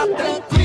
tá tranquilo.